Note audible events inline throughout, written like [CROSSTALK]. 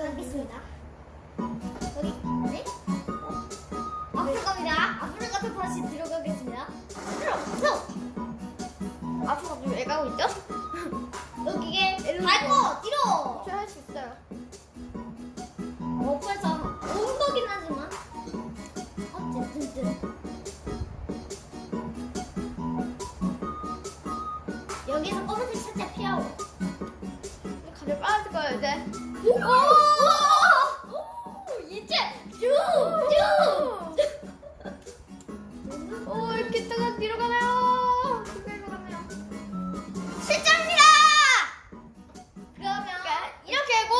알겠습니다. 여기 네? 어. 앞으로 갑니다. 앞으로 같은 다시 들어가겠습니다. 들어, 들어. 앞으로 가서 애가 하고 있죠? [LAUGHS] 여기에 밟고 뛰어. 저할 수 있어요. 어, 그래서 엉덩이긴 하지만 어쨌든 여기서 검은색 살짝 피하고. 가면 빠질 거예요 이제. 오! 이제 쭉! 쭉! 오 이렇게 뜨가 뒤로 가네요. 뒤로 가네요. 실장입니다! 그러면 이렇게 하고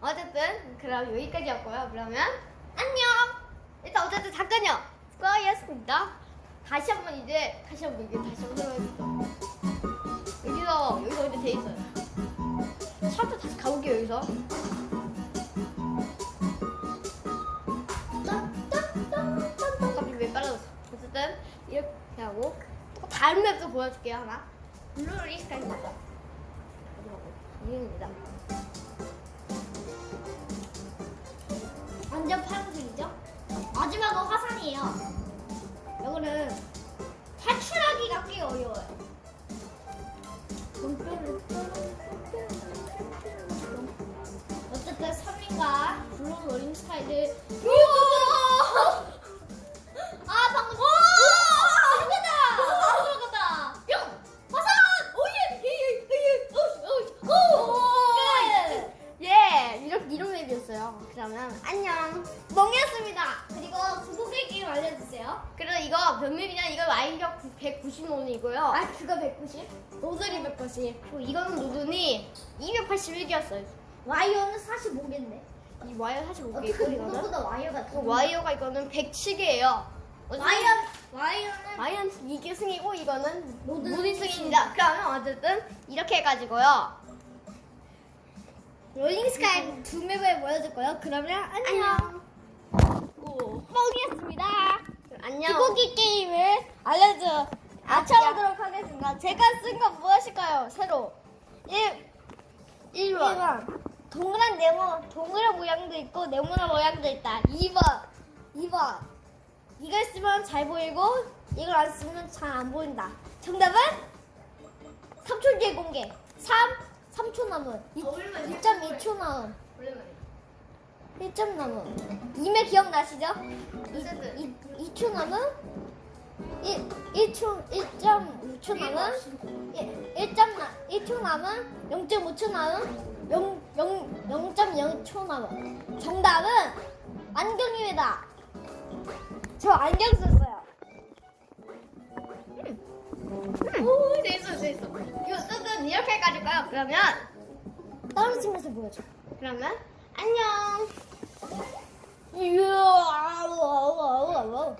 어쨌든 그럼 여기까지였고요. 그러면 안녕. 일단 어쨌든 잠깐요. 수고하셨습니다. 다시 한번 이제 다시 한번 이게 다시 한번 설명해주세요. 여기서 여기서 이제 돼 있어요. 샵도 다시 가볼게요 여기서. 갑자기 왜 빨라졌어? 어쨌든 이렇게 하고 또 다른 맵도 보여줄게요 하나. 블루를 스카이입니다. 이입니다. 완전 파란색이죠? 마지막은 화산이에요. 이거는 탈출하기가 꽤 어려워요. 3인과 블루 로링 스타일을 아 방금 오! 들어간다! 아, 들어간다! 뿅! 화산! 오예! 예예! 예예! 오! 오! 오! 끝! 예, 이렇게 이런 맵이었어요. 그러면 안녕. 멍이었습니다. 그리고 구독의 게임 알려주세요. 그리고 이거 몇 맵이냐? 이거 와이력 190원이고요. 아 그거 190? 노즐이 190. 그리고 이거는 누드니 281개였어요. 와이어는 45개인데. 이 와이어 사실 못 어떻게 개고 이거는. 이거보다 와이어가 그더 와이어가 이거는 107개예요. 와이어 와이어는 와이어는 이게 승이고 이거는 모든 모든 승입니다. 그러면 어쨌든 이렇게 해가지고요. 롤링 스카이 두 맵을 보여줄 거예요. 그러면 안녕. 오. 멍이었습니다. 안녕. 구독의 게임을 알려줘. 맞춰보도록 하겠습니다. 제가 쓴 건 무엇일까요? 새로 1 1번. 1번 동그란 네모 동그란 모양도 있고 네모난 모양도 있다. 2번 2번. 이걸 쓰면 잘 보이고 이걸 안 쓰면 잘 안 보인다. 정답은? 3초 뒤에 공개. 3 3초 남은. 2.2초 남은 1점 남은 2매 기억나시죠? 어쨌든. 2, 2초 남은 1, 1초 1.5초 남은 1, 점 나, 1초 남은 0.5초 남은 0, 0, 0.0초 남은 정답은 안경입니다. 저 안경 썼어요. 오, 재밌어, 재밌어. 이거 어쨌든 이렇게 해가지고요. 그러면, 떨어지면서 보여줘. 그러면, 안녕. 이야, 뿅